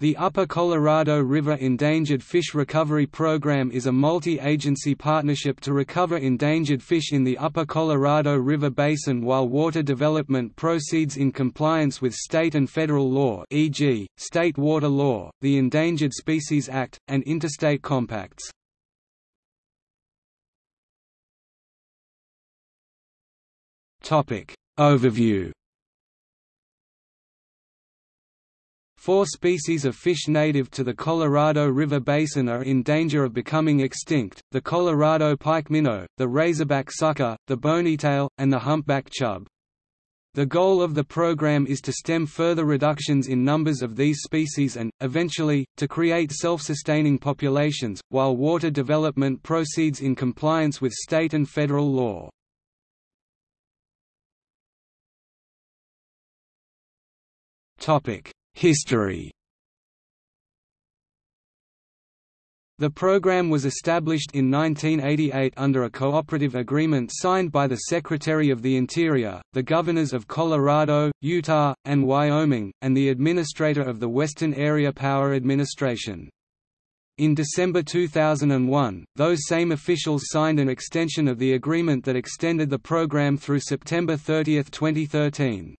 The Upper Colorado River Endangered Fish Recovery Program is a multi-agency partnership to recover endangered fish in the Upper Colorado River Basin while water development proceeds in compliance with state and federal law e.g., state water law, the Endangered Species Act, and interstate compacts. Overview Four species of fish native to the Colorado River Basin are in danger of becoming extinct, the Colorado pike minnow, the razorback sucker, the bonytail, and the humpback chub. The goal of the program is to stem further reductions in numbers of these species and, eventually, to create self-sustaining populations, while water development proceeds in compliance with state and federal law. Topic History The program was established in 1988 under a cooperative agreement signed by the Secretary of the Interior, the governors of Colorado, Utah, and Wyoming, and the administrator of the Western Area Power Administration. In December 2001, those same officials signed an extension of the agreement that extended the program through September 30, 2013.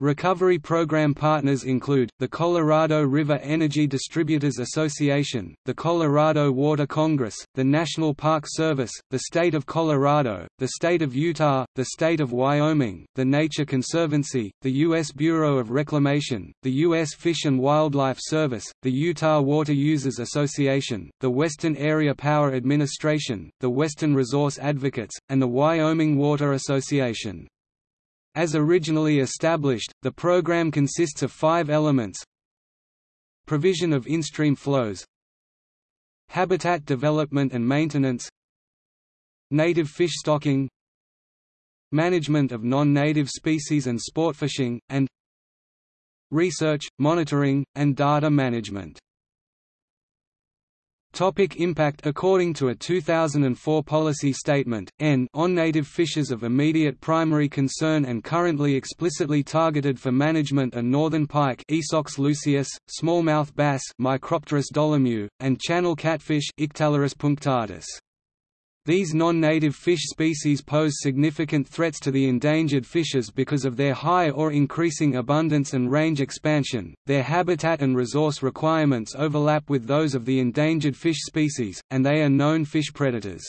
Recovery program partners include, the Colorado River Energy Distributors Association, the Colorado Water Congress, the National Park Service, the State of Colorado, the State of Utah, the State of Wyoming, the Nature Conservancy, the U.S. Bureau of Reclamation, the U.S. Fish and Wildlife Service, the Utah Water Users Association, the Western Area Power Administration, the Western Resource Advocates, and the Wyoming Water Association. As originally established, the program consists of five elements. Provision of in-stream flows. Habitat development and maintenance. Native fish stocking. Management of non-native species and sport fishing, and Research, monitoring, and data management Topic impact According to a 2004 policy statement, N on native fishes of immediate primary concern and currently explicitly targeted for management are northern pike Esox lucius, smallmouth bass Micropterus dolomieu, and channel catfish Ictalurus punctatus. These non-native fish species pose significant threats to the endangered fishes because of their high or increasing abundance and range expansion. Their habitat and resource requirements overlap with those of the endangered fish species, and they are known fish predators.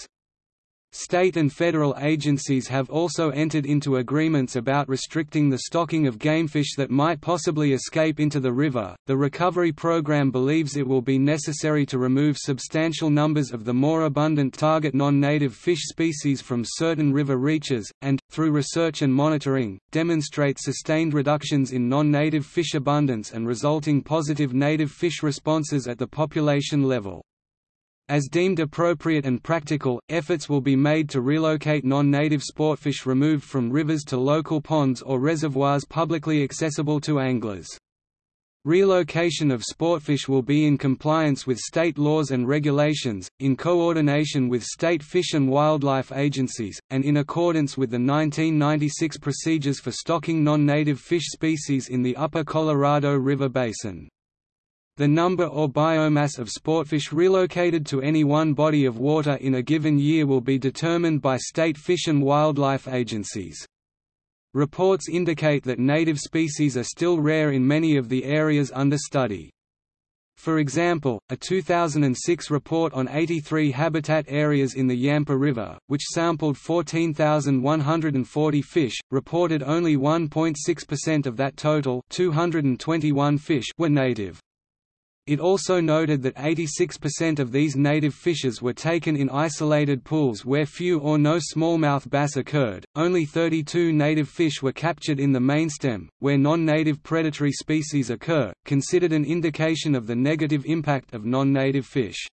State and federal agencies have also entered into agreements about restricting the stocking of gamefish that might possibly escape into the river. The recovery program believes it will be necessary to remove substantial numbers of the more abundant target non native fish species from certain river reaches, and, through research and monitoring, demonstrate sustained reductions in non native fish abundance and resulting positive native fish responses at the population level. As deemed appropriate and practical, efforts will be made to relocate non-native sportfish removed from rivers to local ponds or reservoirs publicly accessible to anglers. Relocation of sportfish will be in compliance with state laws and regulations, in coordination with state fish and wildlife agencies, and in accordance with the 1996 procedures for stocking non-native fish species in the upper Colorado River Basin. The number or biomass of sportfish relocated to any one body of water in a given year will be determined by state fish and wildlife agencies. Reports indicate that native species are still rare in many of the areas under study. For example, a 2006 report on 83 habitat areas in the Yampa River, which sampled 14,140 fish, reported only 1.6% of that total 221 fish were native. It also noted that 86% of these native fishes were taken in isolated pools where few or no smallmouth bass occurred. Only 32 native fish were captured in the mainstem, where non-native predatory species occur, considered an indication of the negative impact of non-native fish.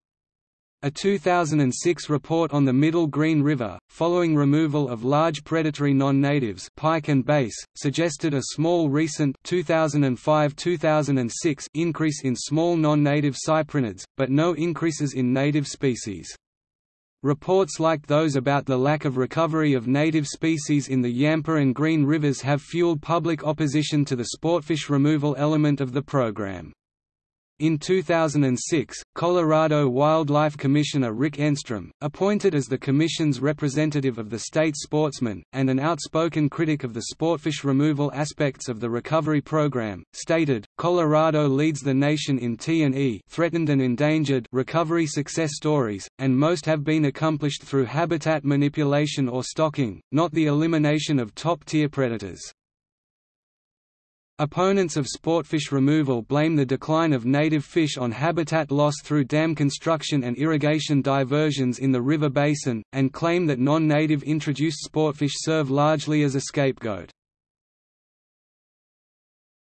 A 2006 report on the Middle Green River, following removal of large predatory non-natives pike and bass, suggested a small recent 2005-2006 increase in small non-native cyprinids, but no increases in native species. Reports like those about the lack of recovery of native species in the Yampa and Green Rivers have fueled public opposition to the sportfish removal element of the program. In 2006, Colorado Wildlife Commissioner Rick Enstrom, appointed as the Commission's representative of the state sportsmen, and an outspoken critic of the sportfish removal aspects of the recovery program, stated, Colorado leads the nation in T&E threatened and endangered recovery success stories, and most have been accomplished through habitat manipulation or stocking, not the elimination of top-tier predators. Opponents of sportfish removal blame the decline of native fish on habitat loss through dam construction and irrigation diversions in the river basin, and claim that non-native introduced sportfish serve largely as a scapegoat.